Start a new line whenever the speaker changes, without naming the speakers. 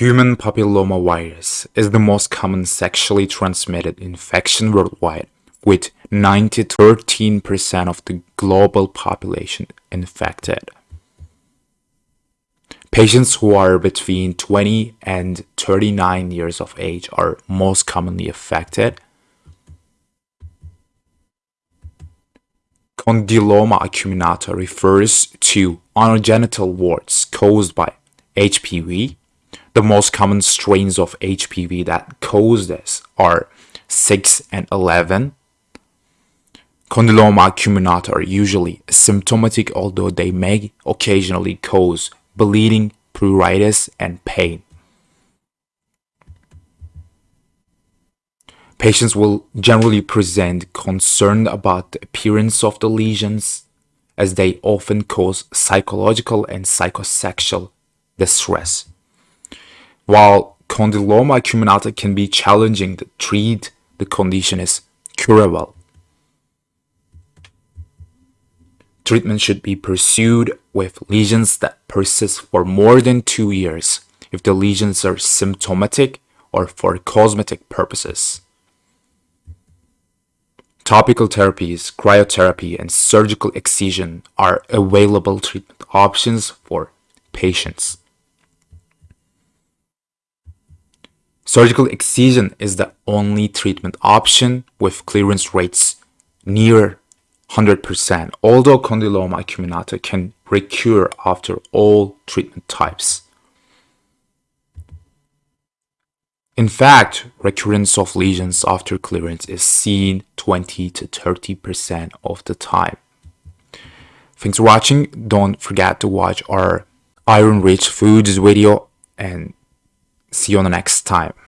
Human papillomavirus is the most common sexually transmitted infection worldwide, with 9-13% of the global population infected. Patients who are between 20 and 39 years of age are most commonly affected. Condyloma acuminata refers to anogenital warts caused by HPV the most common strains of HPV that cause this are 6 and 11. Condyloma acuminata are usually symptomatic although they may occasionally cause bleeding, pruritus, and pain. Patients will generally present concerned about the appearance of the lesions as they often cause psychological and psychosexual distress. While condyloma acuminata can be challenging to treat, the condition is curable. Treatment should be pursued with lesions that persist for more than two years if the lesions are symptomatic or for cosmetic purposes. Topical therapies, cryotherapy, and surgical excision are available treatment options for patients. Surgical excision is the only treatment option with clearance rates near 100%, although condyloma acuminata can recur after all treatment types. In fact, recurrence of lesions after clearance is seen 20 to 30% of the time. Thanks for watching. Don't forget to watch our iron rich foods video and see you on the next time.